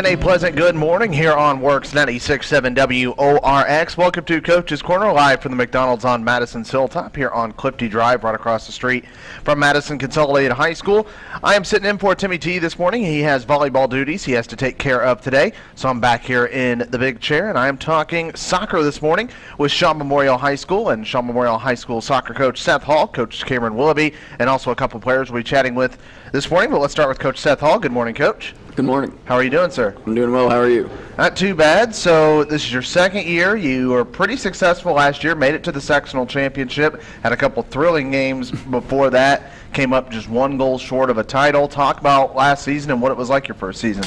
And a pleasant good morning here on Works 96.7 WORX. Welcome to Coach's Corner, live from the McDonald's on Madison's Hilltop here on Clifty Drive, right across the street from Madison Consolidated High School. I am sitting in for Timmy T this morning. He has volleyball duties he has to take care of today, so I'm back here in the big chair, and I am talking soccer this morning with Shawe Memorial High School and Shawe Memorial High School soccer coach Seth Hall, Coach Cameron Willoughby, and also a couple players we'll be chatting with this morning. But let's start with Coach Seth Hall. Good morning, Coach. Good morning. How are you doing, sir? I'm doing well. How are you? Not too bad. So this is your second year. You were pretty successful last year. Made it to the sectional championship. Had a couple thrilling games before that. Came up just one goal short of a title. Talk about last season and what it was like your first season.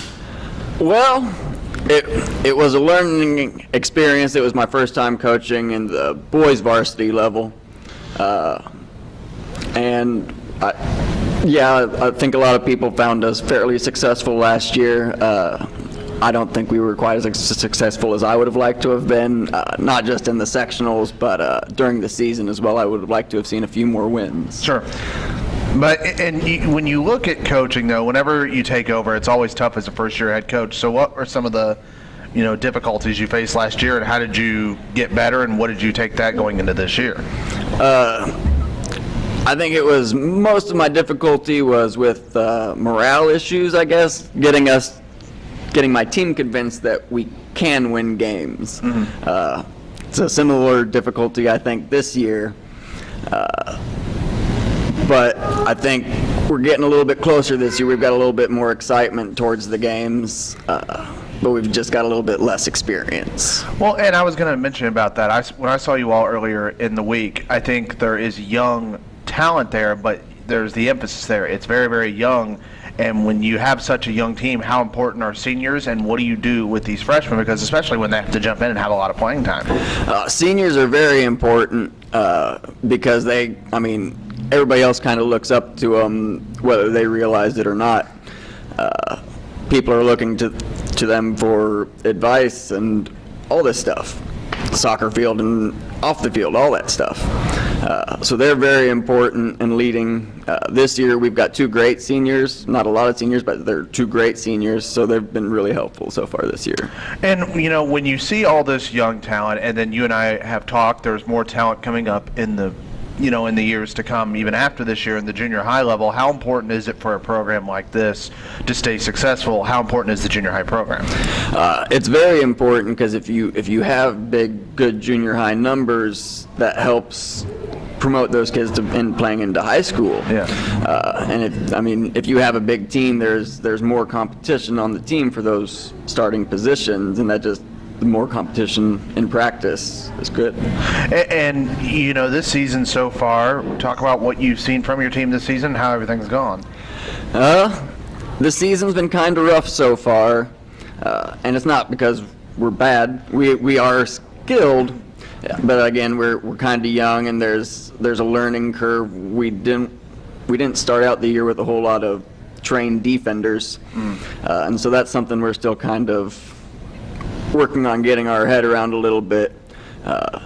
Well, it it was a learning experience. It was my first time coaching in the boys varsity level, uh, and I. Yeah, I think a lot of people found us fairly successful last year. Uh, I don't think we were quite as successful as I would have liked to have been, uh, not just in the sectionals, but uh, during the season as well. I would have liked to have seen a few more wins. Sure. But and you, when you look at coaching, though, whenever you take over, it's always tough as a first-year head coach. So, what are some of the, you know, difficulties you faced last year, and how did you get better, and what did you take that going into this year? Uh, I think it was most of my difficulty was with uh, morale issues. I guess getting us, getting my team convinced that we can win games. Mm-hmm. Uh, it's a similar difficulty I think this year, uh, but I think we're getting a little bit closer this year. We've got a little bit more excitement towards the games. Uh, but we've just got a little bit less experience. Well, and I was going to mention about that. I, when I saw you all earlier in the week, I think there is young talent there, but there's the emphasis there. It's very, very young. And when you have such a young team, how important are seniors and what do you do with these freshmen? Because especially when they have to jump in and have a lot of playing time. Uh, seniors are very important uh, because they, I mean, everybody else kind of looks up to them whether they realize it or not. Uh, people are looking to, to them for advice and all this stuff. Soccer field and off the field, all that stuff. Uh, so they're very important in leading. Uh, this year we've got two great seniors, not a lot of seniors, but they're two great seniors, so they've been really helpful so far this year. And, you know, when you see all this young talent, and then you and I have talked, there's more talent coming up in the you know, in the years to come, even after this year in the junior high level, how important is it for a program like this to stay successful? How important is the junior high program? Uh, it's very important because if you if you have big, good junior high numbers, that helps promote those kids to in playing into high school. Yeah. Uh, and if I mean, if you have a big team, there's there's more competition on the team for those starting positions, and that just the more competition in practice is good. And, and, you know, this season so far, talk about what you've seen from your team this season, how everything's gone. Uh, the season's been kind of rough so far, uh, and it's not because we're bad. We we are skilled, but again, we're we're kind of young, and there's there's a learning curve. We didn't we didn't start out the year with a whole lot of trained defenders, mm. uh, and so that's something we're still kind of working on getting our head around a little bit. Uh,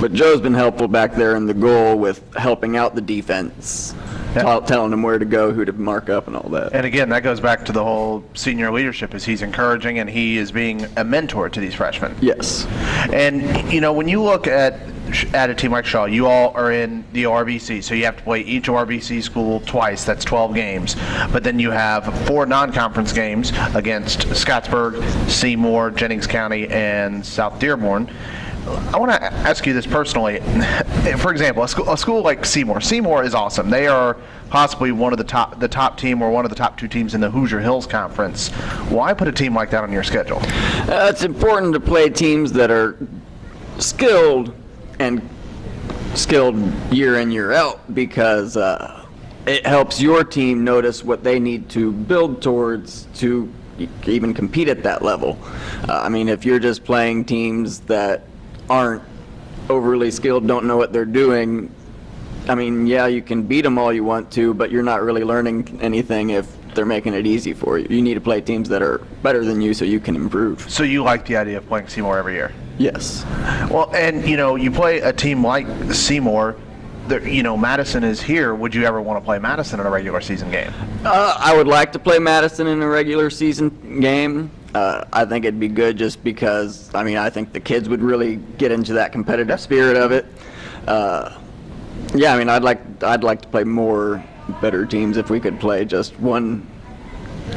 but Joe's been helpful back there in the goal with helping out the defense, yeah. telling them where to go, who to mark up, and all that. And again, that goes back to the whole senior leadership, is he's encouraging and he is being a mentor to these freshmen. Yes. And you know, when you look at at a team like Shawe, you all are in the ORVC, so you have to play each ORVC school twice. That's 12 games. But then you have four non-conference games against Scottsburg, Seymour, Jennings County, and South Dearborn. I want to ask you this personally. For example, a school, a school, like Seymour. Seymour is awesome. They are possibly one of the top, the top team or one of the top two teams in the Hoosier Hills Conference. Why put a team like that on your schedule? Uh, it's important to play teams that are skilled and skilled year in year out because uh, it helps your team notice what they need to build towards to even compete at that level. Uh, I mean, if you're just playing teams that aren't overly skilled, don't know what they're doing, I mean, yeah, you can beat them all you want to, but you're not really learning anything if they're making it easy for you. You need to play teams that are better than you so you can improve. So you like the idea of playing Seymour every year? Yes. Well, and you know, you play a team like Seymour the, you know, Madison is here. Would you ever want to play Madison in a regular season game? Uh, I would like to play Madison in a regular season game. Uh, I think it'd be good just because, I mean, I think the kids would really get into that competitive spirit of it. Uh, yeah, I mean, I'd like I'd like to play more better teams if we could play just one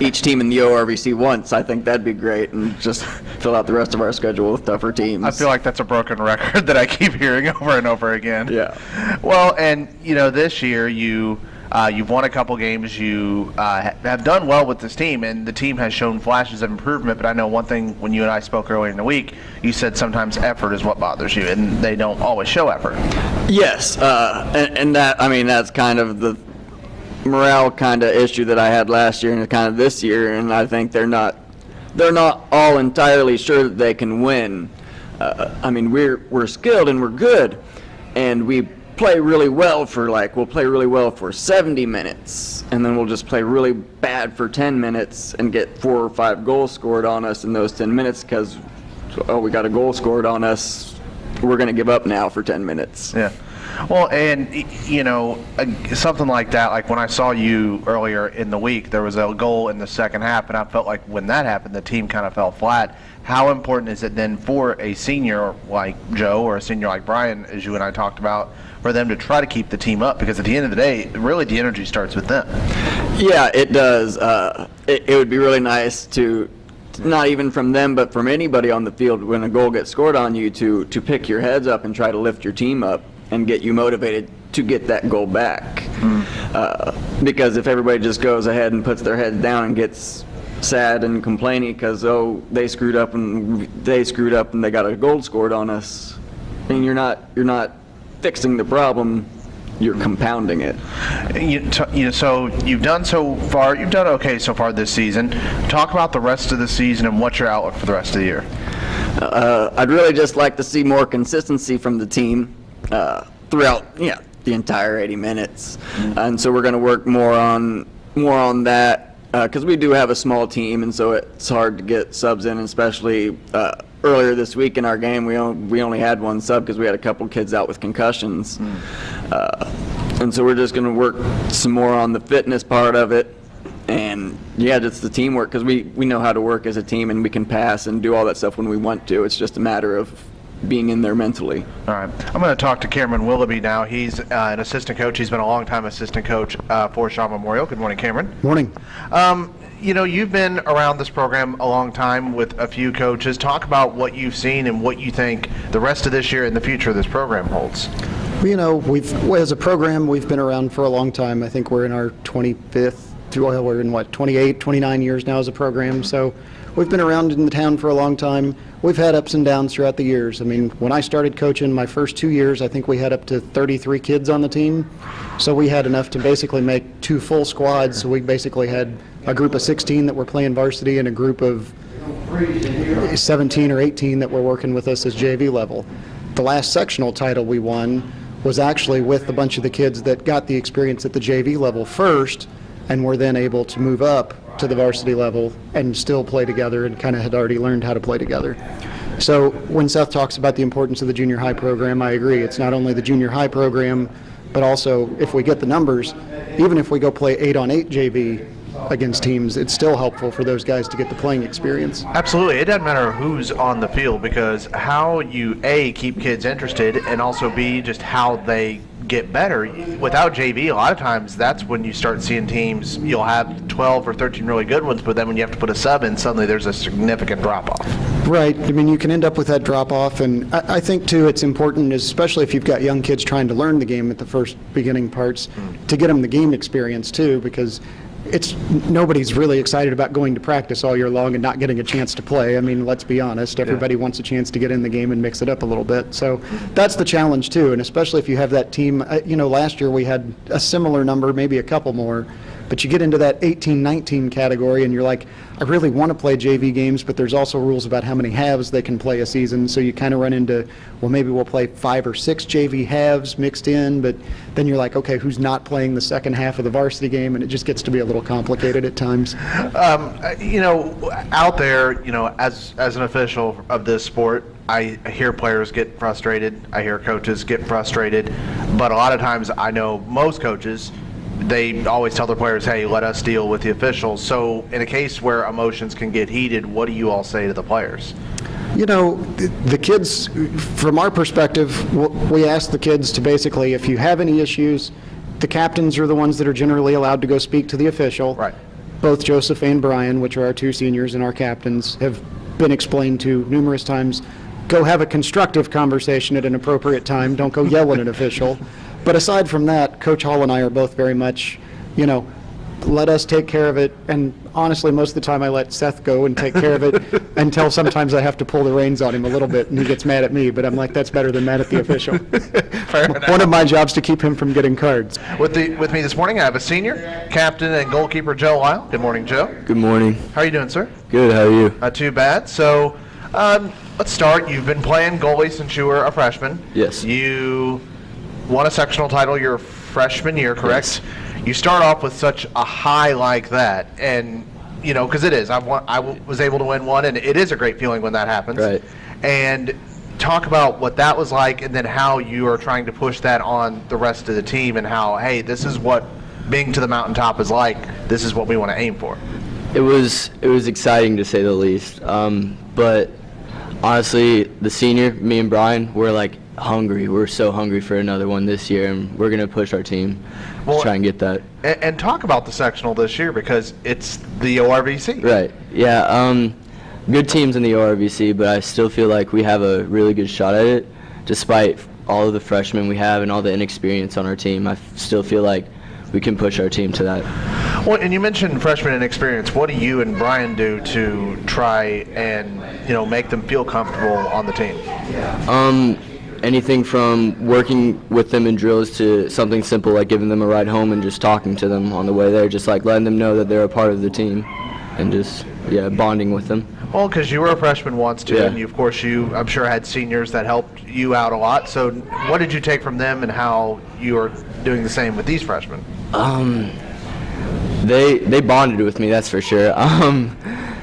each team in the ORVC once. I think that'd be great, and just fill out the rest of our schedule with tougher teams. I feel like that's a broken record that I keep hearing over and over again. Yeah. Well, and you know, this year you uh, you've won a couple games. You uh, have done well with this team, and the team has shown flashes of improvement. But I know one thing when you and I spoke earlier in the week, you said sometimes effort is what bothers you, and they don't always show effort. Yes, uh, and, and that I mean that's kind of the morale kind of issue that I had last year and kind of this year, and I think they're not they're not all entirely sure that they can win. Uh, I mean we're we're skilled and we're good, and we play really well for like we'll play really well for 70 minutes, and then we'll just play really bad for 10 minutes and get four or five goals scored on us in those 10 minutes because oh we got a goal scored on us. We're going to give up now for 10 minutes. Yeah. Well, and you know, something like that. Like when I saw you earlier in the week, there was a goal in the second half, and I felt like when that happened, the team kind of fell flat. How important is it then for a senior like Joe or a senior like Brian, as you and I talked about, for them to try to keep the team up? Because at the end of the day, really the energy starts with them. Yeah, it does. Uh, it, it would be really nice to, not even from them, but from anybody on the field, when a goal gets scored on you, to to pick your heads up and try to lift your team up and get you motivated to get that goal back. Uh, because if everybody just goes ahead and puts their heads down and gets sad and complaining because oh they screwed up and they screwed up and they got a goal scored on us, and you're not you're not fixing the problem, you're compounding it. You, you know, so you've done so far. You've done okay so far this season. Talk about the rest of the season and what's your outlook for the rest of the year. Uh, I'd really just like to see more consistency from the team uh, throughout, yeah, the entire 80 minutes, and so we're going to work more on more on that because we do have a small team, and so it's hard to get subs in, especially uh, earlier this week in our game. We only, we only had one sub because we had a couple kids out with concussions, uh, and so we're just going to work some more on the fitness part of it and yeah, just the teamwork because we, we know how to work as a team and we can pass and do all that stuff when we want to. It's just a matter of being in there mentally. All right. I'm going to talk to Cameron Willoughby now. He's uh, an assistant coach. He's been a long time assistant coach uh, for Shawe Memorial. Good morning, Cameron. Morning. Um, you know, you've been around this program a long time with a few coaches. Talk about what you've seen and what you think the rest of this year and the future of this program holds. Well, you know, we've, as a program, we've been around for a long time. I think we're in our 25th, well, we're in what, 28, 29 years now as a program. So we've been around in the town for a long time. We've had ups and downs throughout the years. I mean, when I started coaching my first two years, I think we had up to 33 kids on the team. So we had enough to basically make two full squads. So we basically had a group of 16 that were playing varsity and a group of 17 or 18 that were working with us as JV level. The last sectional title we won was actually with a bunch of the kids that got the experience at the JV level first and were then able to move up to the varsity level and still play together and kind of had already learned how to play together. So when Seth talks about the importance of the junior high program, I agree. It's not only the junior high program, but also if we get the numbers, even if we go play eight on eight JV against teams, it's still helpful for those guys to get the playing experience. Absolutely. It doesn't matter who's on the field because how you, A, keep kids interested, and also, B, just how they get better. Without JV, a lot of times that's when you start seeing teams, you'll have 12 or 13 really good ones, but then when you have to put a sub in, suddenly there's a significant drop off. Right. I mean, you can end up with that drop off, and I, I think too, it's important, especially if you've got young kids trying to learn the game at the first beginning parts, hmm. to get them the game experience too, because it's nobody's really excited about going to practice all year long and not getting a chance to play. I mean, let's be honest. Everybody wants a chance to get in the game and mix it up a little bit. So that's the challenge too, and especially if you have that team. uh, You know, last year we had a similar number, maybe a couple more. But you get into that 18, 19 category, and you're like, I really want to play JV games, but there's also rules about how many halves they can play a season. So you kind of run into, well, maybe we'll play five or six JV halves mixed in, but then you're like, okay, who's not playing the second half of the varsity game? And it just gets to be a little complicated at times. Um, uh, you know, out there, you know, as as an official of this sport, I hear players get frustrated. I hear coaches get frustrated. but a lot of times I know most coaches, they always tell their players, hey, let us deal with the officials. So in a case where emotions can get heated, what do you all say to the players? You know, the kids, from our perspective, we ask the kids to basically, if you have any issues, the captains are the ones that are generally allowed to go speak to the official. Right. Both Joseph and Brian, which are our two seniors and our captains, have been explained to numerous times, go have a constructive conversation at an appropriate time, don't go yell at an official. But aside from that, Coach Hall and I are both very much, you know, let us take care of it. And honestly, most of the time I let Seth go and take care of it until sometimes I have to pull the reins on him a little bit and he gets mad at me. But I'm like, that's better than mad at the official. Fair enough. One of my jobs to keep him from getting cards. With the with me this morning, I have a senior captain and goalkeeper Joe Lyle. Good morning, Joe. Good morning. How are you doing, sir? Good, how are you? Not too bad. So, um, let's start. You've been playing goalie since you were a freshman. Yes. You won a sectional title your freshman year, correct? You start off with such a high like that, and you know, because it is. I've won, I w- was able to win one, and it is a great feeling when that happens. Right. And talk about what that was like, and then how you are trying to push that on the rest of the team, and how, hey, this is what being to the mountaintop is like. This is what we want to aim for. It was it was exciting to say the least. Um, but honestly, the senior, me and Brian, we're like hungry. We're so hungry for another one this year, and we're gonna push our team Well- to try and get that. And, and talk about the sectional this year because it's the ORVC. Right. Yeah. Um, good teams in the ORVC, but I still feel like we have a really good shot at it, despite all of the freshmen we have and all the inexperience on our team. I f- still feel like we can push our team to that. Well, and you mentioned freshman inexperience. What do you and Brian do to try and you know make them feel comfortable on the team? Um, anything from working with them in drills to something simple like giving them a ride home and just talking to them on the way there, just like letting them know that they're a part of the team, and just yeah, bonding with them. Well, because you were a freshman once too, Yeah. and you, of course you, I'm sure, had seniors that helped you out a lot. So, what did you take from them, and how you are doing the same with these freshmen? Um, they they bonded with me, that's for sure. Um,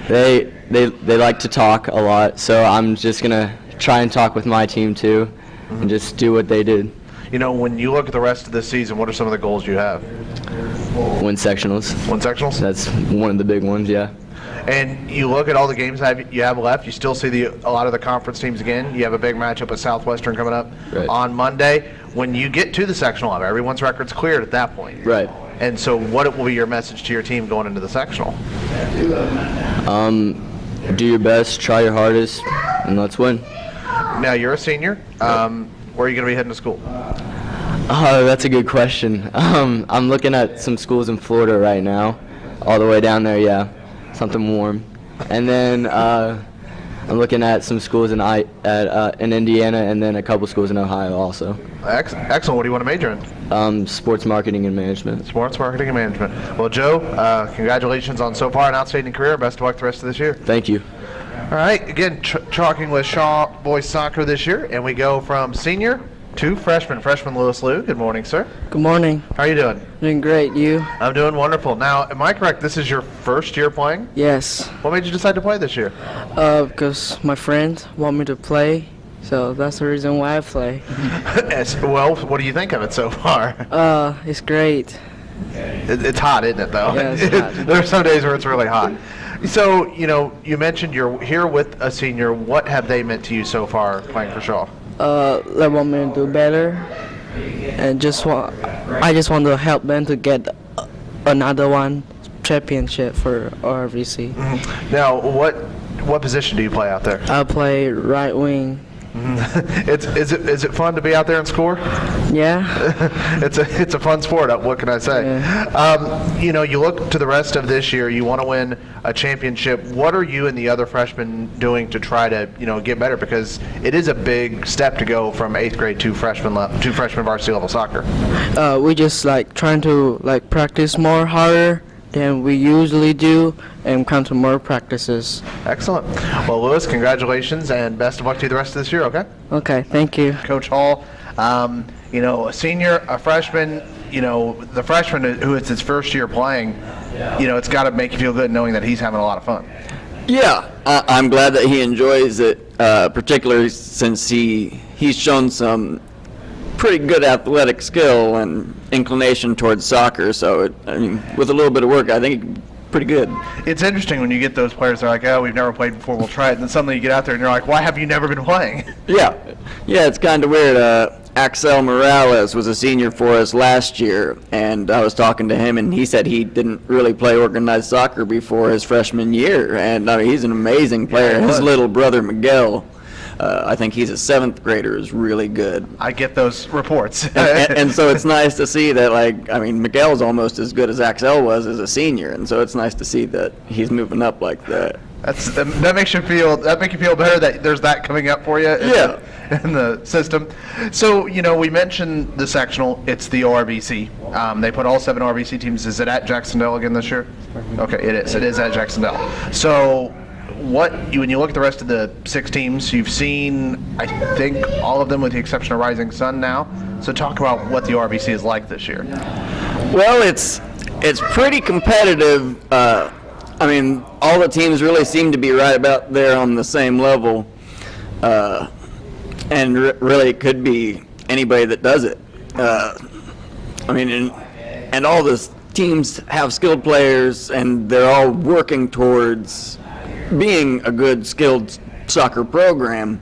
they they they like to talk a lot, so I'm just gonna try and talk with my team too, and just do what they did. You know, when you look at the rest of the season, what are some of the goals you have? Win sectionals. Win sectionals. That's one of the big ones, yeah. And you look at all the games you have left. You still see the a lot of the conference teams again. You have a big matchup with Southwestern coming up Right. on Monday. When you get to the sectional level, everyone's record's cleared at that point. Right. And so, what will be your message to your team going into the sectional? Um, do your best, try your hardest, and let's win. Now you're a senior. Um, where are you going to be heading to school? Oh, that's a good question. Um, I'm looking at some schools in Florida right now, all the way down there. Yeah, something warm. And then uh, I'm looking at some schools in I at uh, in Indiana, and then a couple schools in Ohio also. Excellent. What do you want to major in? Um, sports marketing and management. Sports marketing and management. Well, Joe, uh, congratulations on so far an outstanding career. Best of luck the rest of this year. Thank you. All right. Again, talking with Shawe Boys Soccer this year, and we go from senior to freshman. Freshman Lewis Liu. Good morning, sir. Good morning. How are you doing? Doing great. You? I'm doing wonderful. Now, am I correct? This is your first year playing? Yes. What made you decide to play this year? Uh, because my friends want me to play, so that's the reason why I play. Yes, well, what do you think of it so far? Uh, it's great. It, it's hot, isn't it, though? Yeah, it's hot. there are some days where it's really hot. So, you know, you mentioned you're here with a senior. What have they meant to you so far playing for Shawe? Uh, they want me to do better, and just want I just want to help them to get another one championship for RVC. Now, what what position do you play out there? I play right wing. it's is it is it fun to be out there and score? Yeah. it's a it's a fun sport. uh, What can I say? Um, you know, you look to the rest of this year. You want to win a championship. What are you and the other freshmen doing to try to you know get better? Because it is a big step to go from eighth grade to freshman le- to freshman varsity level soccer. Uh, we just like trying to like practice more harder than we usually do, and come to more practices. Excellent. Well, Lewis, congratulations and best of luck to you the rest of this year. Okay. Okay. Thank you. Coach Hall, um, you know, a senior, a freshman, you know, the freshman who it's his first year playing, you know, it's got to make you feel good knowing that he's having a lot of fun. Yeah, I, I'm glad that he enjoys it, uh, particularly since he he's shown some pretty good athletic skill and inclination towards soccer. So, it, I mean, with a little bit of work, I think pretty good. It's interesting when you get those players. They're like, "Oh, we've never played before. We'll try it." And then suddenly you get out there and you're like, "Why have you never been playing?" Yeah, yeah, it's kind of weird. Uh, Axel Morales was a senior for us last year, and I was talking to him, and he said he didn't really play organized soccer before his freshman year, and I mean, he's an amazing player. he His little brother Miguel, uh, I think he's a seventh grader, is really good. I get those reports. and, and so it's nice to see that, like, I mean, Miguel's almost as good as Axel was as a senior, and so it's nice to see that he's moving up like that. That's that that makes you feel that make you feel better that there's that coming up for you. In Yeah. The, in the system. So you know we mentioned the sectional. It's the ORVC. Um, they put all seven ORVC teams. Is it at Jac-Cen-Del again this year? Okay, it is. It is at Jac-Cen-Del. So what you, when you look at the rest of the six teams, you've seen I think all of them with the exception of Rising Sun now. So talk about what the RVC is like this year. Well, it's it's pretty competitive. Uh, I mean, all the teams really seem to be right about there on the same level, uh, and re- really it could be anybody that does it. Uh, I mean, and, and all the teams have skilled players, and they're all working towards being a good skilled soccer program.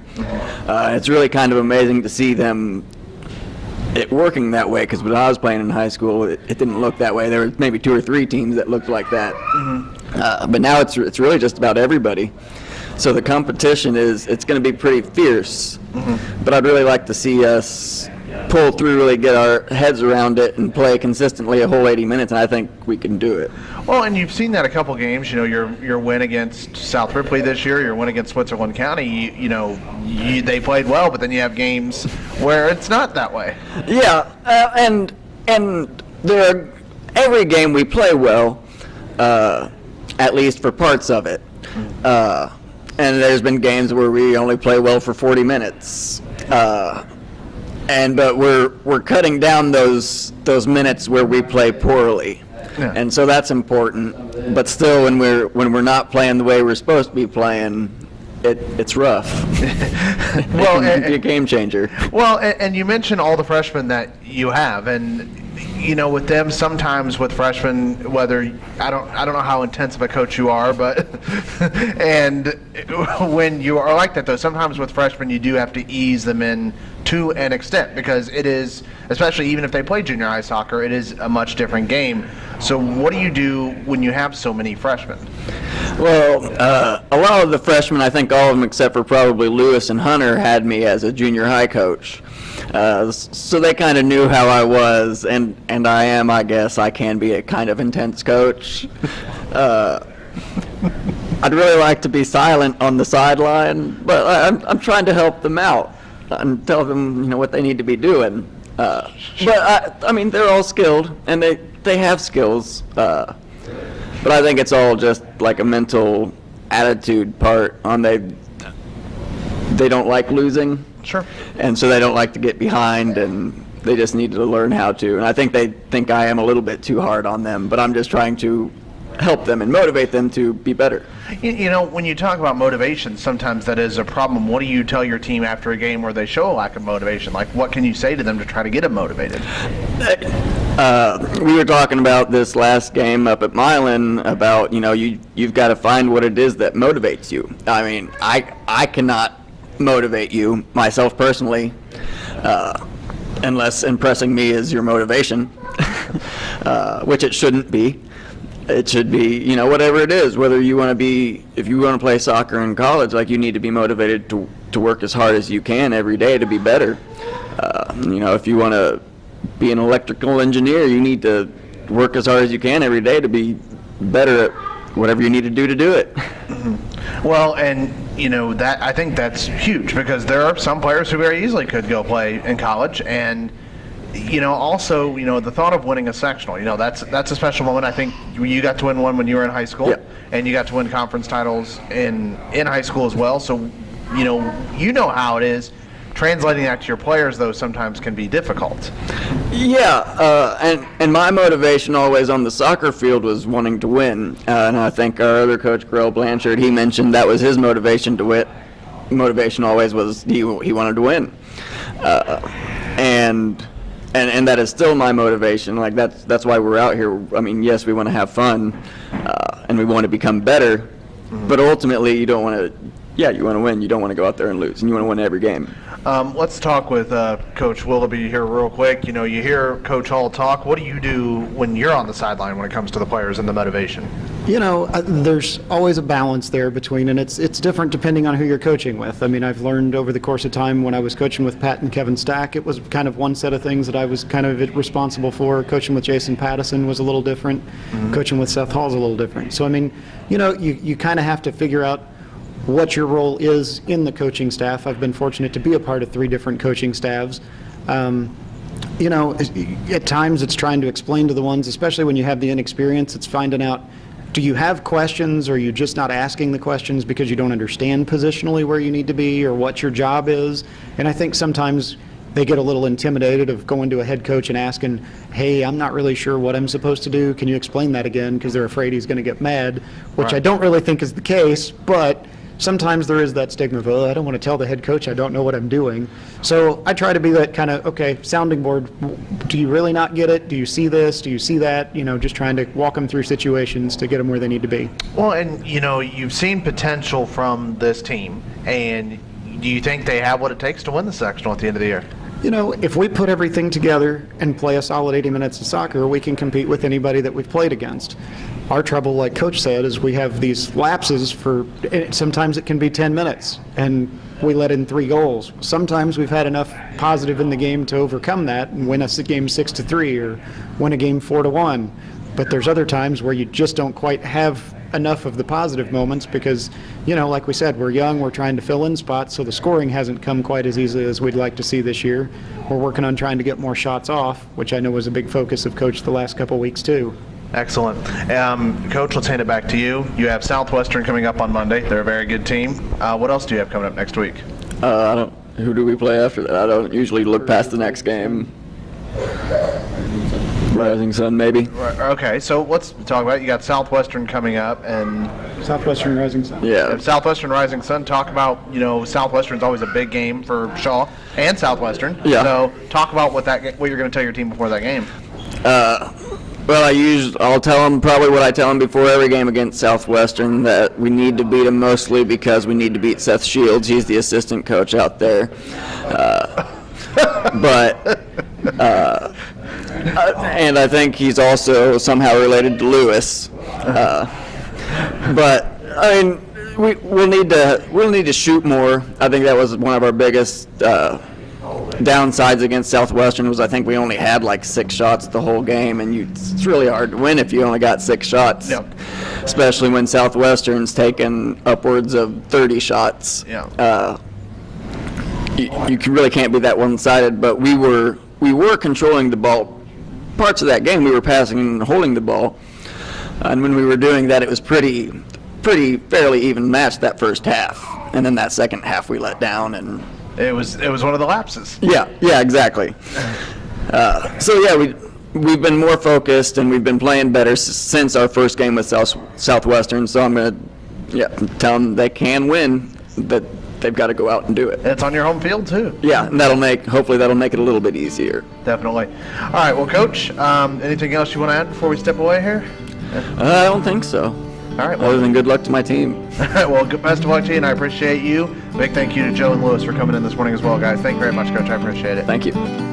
Uh, it's really kind of amazing to see them it working that way because when I was playing in high school, it, it didn't look that way. There were maybe two or three teams that looked like that, uh, but now it's it's really just about everybody. So the competition is it's going to be pretty fierce, but I'd really like to see us pull through, really get our heads around it, and play consistently a whole 80 minutes. And I think we can do it. Well, and you've seen that a couple games. You know, your your win against South Ripley this year, your win against Switzerland County. You, you know, you, they played well, but then you have games where it's not that way. Yeah, uh, and and there, every game we play well, uh, at least for parts of it. Uh, and there's been games where we only play well for 40 minutes. Uh, and but we're we're cutting down those those minutes where we play poorly. Yeah. And so that's important. But still when we're when we're not playing the way we're supposed to be playing, it it's rough. Well, it and- be a game changer. Well, and, and you mentioned all the freshmen that you have, and you know, with them sometimes with freshmen, whether I don't I don't know how intensive a coach you are, but and when you are like that though, sometimes with freshmen you do have to ease them in to an extent because it is, especially even if they play junior high soccer, it is a much different game. So, what do you do when you have so many freshmen? Well, uh, a lot of the freshmen, I think all of them except for probably Lewis and Hunter, had me as a junior high coach. Uh, so they kind of knew how I was, and, and I am, I guess, I can be a kind of intense coach. Uh, I'd really like to be silent on the sideline, but I, I'm, I'm trying to help them out and tell them, you know, what they need to be doing. Uh, but I, I mean, they're all skilled, and they, they have skills. Uh, but I think it's all just like a mental attitude part on they they don't like losing. Sure. And so they don't like to get behind and they just need to learn how to. And I think they think I am a little bit too hard on them, but I'm just trying to help them and motivate them to be better. You, you know, when you talk about motivation, sometimes that is a problem. What do you tell your team after a game where they show a lack of motivation? Like, what can you say to them to try to get them motivated? Uh, we were talking about this last game up at Milan about you know you you've got to find what it is that motivates you. I mean, I I cannot motivate you myself personally, uh, unless impressing me is your motivation, uh, which it shouldn't be. It should be you know whatever it is. Whether you want to be if you want to play soccer in college, like you need to be motivated to to work as hard as you can every day to be better. Uh, you know if you want to be an electrical engineer, you need to work as hard as you can every day to be better at whatever you need to do to do it. Well, and you know that I think that's huge because there are some players who very easily could go play in college, and you know also you know the thought of winning a sectional, you know that's that's a special moment. I think you- got to win one when you were in high school, Yeah. and you got to win conference titles in in high school as well. So you know you know how it is. Translating that to your players, though, sometimes can be difficult. Yeah, uh, and and my motivation always on the soccer field was wanting to win, uh, and I think our other coach, Grell Blanchard, he mentioned that was his motivation to win. Motivation always was he he wanted to win, uh, and and and that is still my motivation. Like that's that's why we're out here. I mean, yes, we want to have fun, uh, and we want to become better, but ultimately, you don't want to. Yeah, you want to win. You don't want to go out there and lose, and you want to win every game. Um, let's talk with uh, Coach Willoughby here real quick. You know, you hear Coach Hall talk. What do you do when you're on the sideline when it comes to the players and the motivation? You know, uh, there's always a balance there between, and it's it's different depending on who you're coaching with. I mean, I've learned over the course of time when I was coaching with Pat and Kevin Stack, it was kind of one set of things that I was kind of responsible for. Coaching with Jason Pattison was a little different. Coaching with Seth Hall is a little different. So I mean, you know, you you kind of have to figure out what your role is in the coaching staff. I've been fortunate to be a part of three different coaching staffs. Um, you know, at times it's trying to explain to the ones, especially when you have the inexperience, it's finding out, do you have questions or are you just not asking the questions because you don't understand positionally where you need to be or what your job is? And I think sometimes they get a little intimidated of going to a head coach and asking, hey, I'm not really sure what I'm supposed to do. Can you explain that again? Because they're afraid he's going to get mad, which I don't really think is the case, but sometimes there is that stigma of, oh, I don't want to tell the head coach I don't know what I'm doing. So I try to be that kind of, okay, sounding board. Do you really not get it? Do you see this? Do you see that? You know, just trying to walk them through situations to get them where they need to be. Well, and you know, you've seen potential from this team, and do you think they have what it takes to win the sectional at the end of the year? You know, if we put everything together and play a solid 80 minutes of soccer, we can compete with anybody that we've played against. Our trouble, like Coach said, is we have these lapses for, sometimes it can be 10 minutes, and we let in three goals. Sometimes we've had enough positive in the game to overcome that and win us a game 6 to 3 or win a game 4 to 1. But there's other times where you just don't quite have enough of the positive moments because, you know, like we said, we're young, we're trying to fill in spots, so the scoring hasn't come quite as easily as we'd like to see this year. We're working on trying to get more shots off, which I know was a big focus of Coach the last couple weeks, too. Excellent. Um, Coach, let's hand it back to you. You have Southwestern coming up on Monday. They're a very good team. Uh, what else do you have coming up next week? Uh, I don't. Who do we play after that? I don't usually look past the next game. Rising Sun, maybe. Okay, so let's talk about. You got Southwestern coming up, and Southwestern Rising Sun. Yeah. if Southwestern Rising Sun. Talk about you know Southwestern's always a big game for Shawe and Southwestern. Yeah. So talk about what that ga- what you're going to tell your team before that game. Well, I use. I'll tell them probably what I tell them before every game against Southwestern that we need to beat them mostly because we need to beat Seth Shields. He's the assistant coach out there. Uh, but uh, uh, and I think he's also somehow related to Lewis. Uh, but I mean, we we'll need to we'll need to shoot more. I think that was one of our biggest. Downsides against Southwestern was I think we only had like six shots the whole game, and you, it's really hard to win if you only got six shots. Yep. Especially when Southwestern's taken upwards of 30 shots. Yeah. Uh, you, you can- really can't be that one-sided, but we were we were controlling the ball. Parts of that game we were passing and holding the ball, and when we were doing that, it was pretty pretty fairly even matched that first half, and then that second half we let down and. It was it was one of the lapses. Yeah, yeah, exactly. Uh, so yeah, we we've been more focused and we've been playing better s- since our first game with South Southwestern. So I'm gonna yeah tell them they can win, but they've got to go out and do it. It's on your home field too. Yeah, and that'll make hopefully that'll make it a little bit easier. Definitely. All right. Well, Coach, um, anything else you want to add before we step away here? Uh, I don't think so. All right. Well, Other than good luck to my team. All right. well, good best of luck to you, and I appreciate you. Big thank you to Joe and Lewis for coming in this morning as well, guys. Thank you very much, Coach. I appreciate it. Thank you.